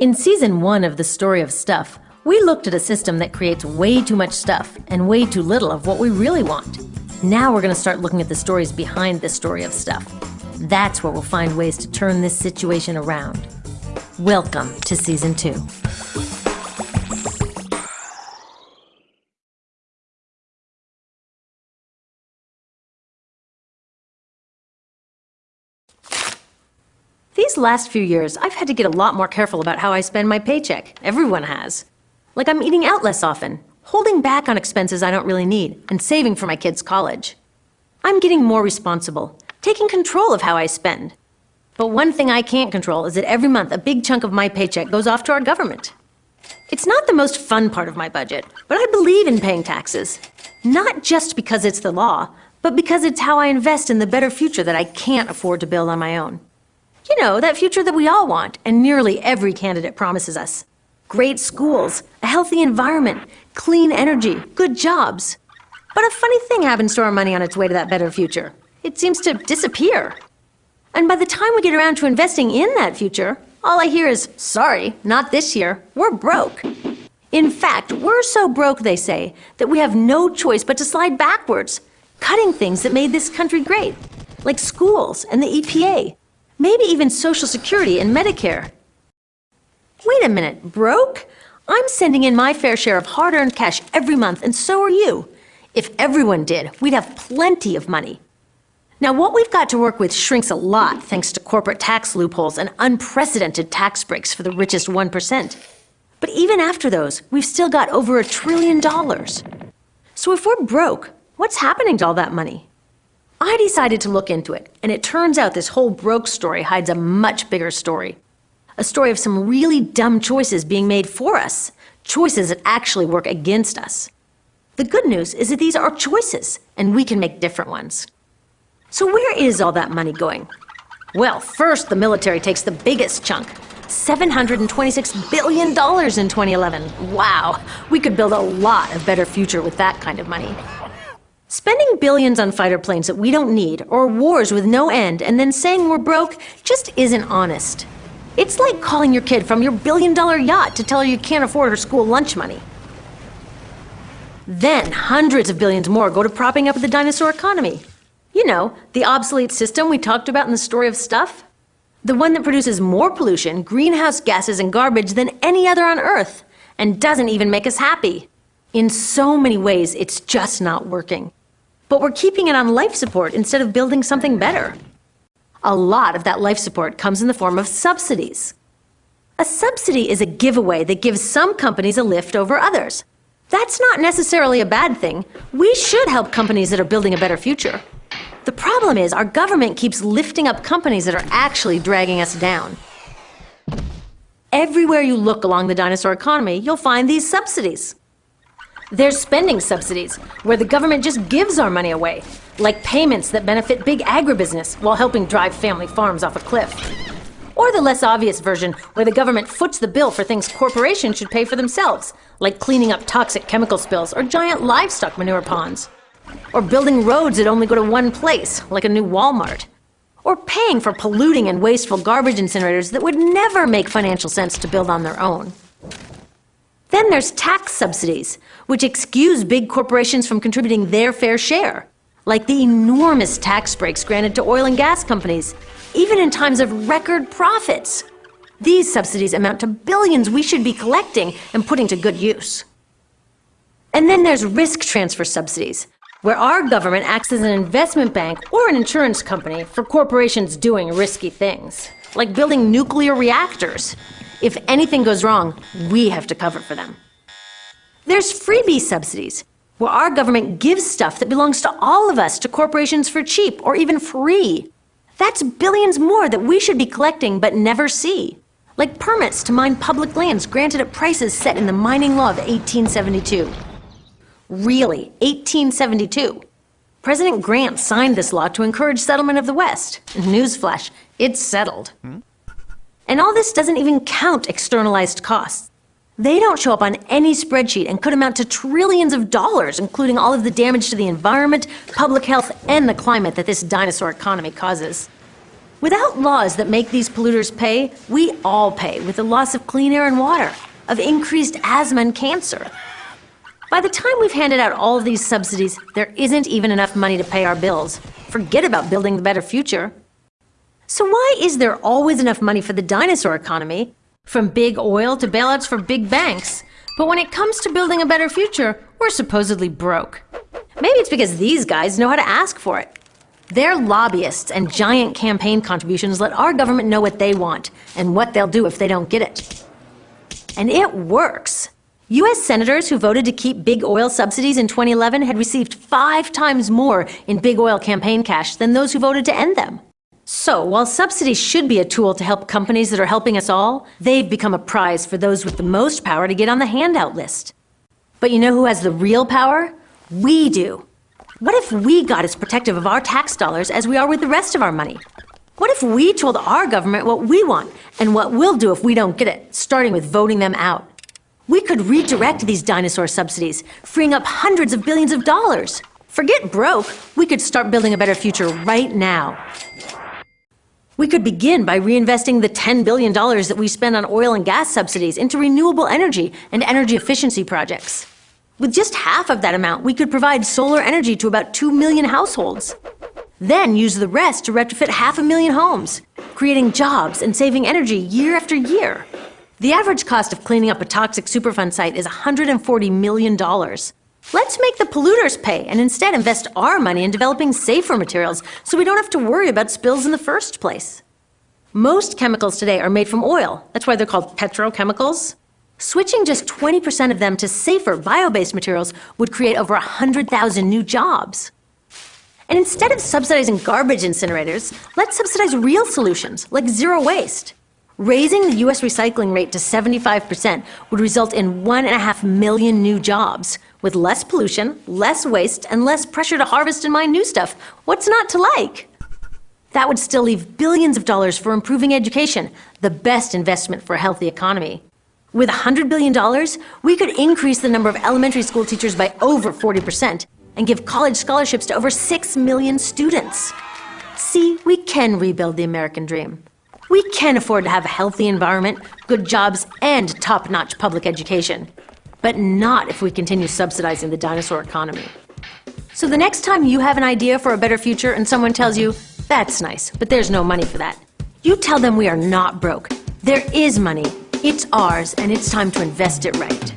In season one of The Story of Stuff, we looked at a system that creates way too much stuff and way too little of what we really want. Now we're going to start looking at the stories behind the story of stuff. That's where we'll find ways to turn this situation around. Welcome to season two. These last few years, I've had to get a lot more careful about how I spend my paycheck. Everyone has. Like I'm eating out less often, holding back on expenses I don't really need, and saving for my kids' college. I'm getting more responsible, taking control of how I spend. But one thing I can't control is that every month a big chunk of my paycheck goes off to our government. It's not the most fun part of my budget, but I believe in paying taxes. Not just because it's the law, but because it's how I invest in the better future that I can't afford to build on my own. You know, that future that we all want, and nearly every candidate promises us. Great schools, a healthy environment, clean energy, good jobs. But a funny thing happens to our money on its way to that better future. It seems to disappear. And by the time we get around to investing in that future, all I hear is, sorry, not this year, we're broke. In fact, we're so broke, they say, that we have no choice but to slide backwards, cutting things that made this country great, like schools and the EPA, maybe even Social Security and Medicare. Wait a minute, broke? I'm sending in my fair share of hard-earned cash every month, and so are you. If everyone did, we'd have plenty of money. Now, what we've got to work with shrinks a lot thanks to corporate tax loopholes and unprecedented tax breaks for the richest 1%. But even after those, we've still got over a trillion dollars. So if we're broke, what's happening to all that money? I decided to look into it, and it turns out this whole broke story hides a much bigger story. A story of some really dumb choices being made for us, choices that actually work against us. The good news is that these are choices, and we can make different ones. So where is all that money going? Well, first the military takes the biggest chunk. $726 billion in 2011. Wow, we could build a lot of better future with that kind of money. Spending billions on fighter planes that we don't need, or wars with no end, and then saying we're broke just isn't honest. It's like calling your kid from your billion dollar yacht to tell her you can't afford her school lunch money. Then hundreds of billions more go to propping up the dinosaur economy. You know, the obsolete system we talked about in the story of stuff? The one that produces more pollution, greenhouse gases, and garbage than any other on Earth, and doesn't even make us happy. In so many ways, it's just not working but we're keeping it on life support instead of building something better. A lot of that life support comes in the form of subsidies. A subsidy is a giveaway that gives some companies a lift over others. That's not necessarily a bad thing. We should help companies that are building a better future. The problem is our government keeps lifting up companies that are actually dragging us down. Everywhere you look along the dinosaur economy, you'll find these subsidies. There's spending subsidies, where the government just gives our money away, like payments that benefit big agribusiness while helping drive family farms off a cliff. Or the less obvious version, where the government foots the bill for things corporations should pay for themselves, like cleaning up toxic chemical spills or giant livestock manure ponds. Or building roads that only go to one place, like a new Walmart. Or paying for polluting and wasteful garbage incinerators that would never make financial sense to build on their own. Then there's tax subsidies, which excuse big corporations from contributing their fair share, like the enormous tax breaks granted to oil and gas companies, even in times of record profits. These subsidies amount to billions we should be collecting and putting to good use. And then there's risk transfer subsidies, where our government acts as an investment bank or an insurance company for corporations doing risky things, like building nuclear reactors if anything goes wrong, we have to cover for them. There's freebie subsidies, where our government gives stuff that belongs to all of us to corporations for cheap or even free. That's billions more that we should be collecting but never see. Like permits to mine public lands granted at prices set in the mining law of 1872. Really, 1872. President Grant signed this law to encourage settlement of the West. Newsflash, it's settled. Hmm? And all this doesn't even count externalized costs. They don't show up on any spreadsheet and could amount to trillions of dollars, including all of the damage to the environment, public health, and the climate that this dinosaur economy causes. Without laws that make these polluters pay, we all pay with the loss of clean air and water, of increased asthma and cancer. By the time we've handed out all of these subsidies, there isn't even enough money to pay our bills. Forget about building the better future. So why is there always enough money for the dinosaur economy, from big oil to bailouts for big banks, but when it comes to building a better future, we're supposedly broke? Maybe it's because these guys know how to ask for it. Their lobbyists and giant campaign contributions let our government know what they want and what they'll do if they don't get it. And it works. U.S. senators who voted to keep big oil subsidies in 2011 had received five times more in big oil campaign cash than those who voted to end them. So, while subsidies should be a tool to help companies that are helping us all, they've become a prize for those with the most power to get on the handout list. But you know who has the real power? We do. What if we got as protective of our tax dollars as we are with the rest of our money? What if we told our government what we want and what we'll do if we don't get it, starting with voting them out? We could redirect these dinosaur subsidies, freeing up hundreds of billions of dollars. Forget broke, we could start building a better future right now. We could begin by reinvesting the $10 billion that we spend on oil and gas subsidies into renewable energy and energy efficiency projects. With just half of that amount, we could provide solar energy to about 2 million households. Then use the rest to retrofit half a million homes, creating jobs and saving energy year after year. The average cost of cleaning up a toxic Superfund site is $140 million. Let's make the polluters pay and instead invest our money in developing safer materials so we don't have to worry about spills in the first place. Most chemicals today are made from oil. That's why they're called petrochemicals. Switching just 20% of them to safer bio-based materials would create over 100,000 new jobs. And instead of subsidizing garbage incinerators, let's subsidize real solutions, like zero waste. Raising the US recycling rate to 75% would result in 1.5 million new jobs, with less pollution, less waste, and less pressure to harvest and mine new stuff. What's not to like? That would still leave billions of dollars for improving education, the best investment for a healthy economy. With $100 billion, we could increase the number of elementary school teachers by over 40% and give college scholarships to over 6 million students. See, we can rebuild the American dream. We can afford to have a healthy environment, good jobs, and top-notch public education. But not if we continue subsidizing the dinosaur economy. So the next time you have an idea for a better future and someone tells you, that's nice, but there's no money for that, you tell them we are not broke. There is money, it's ours, and it's time to invest it right.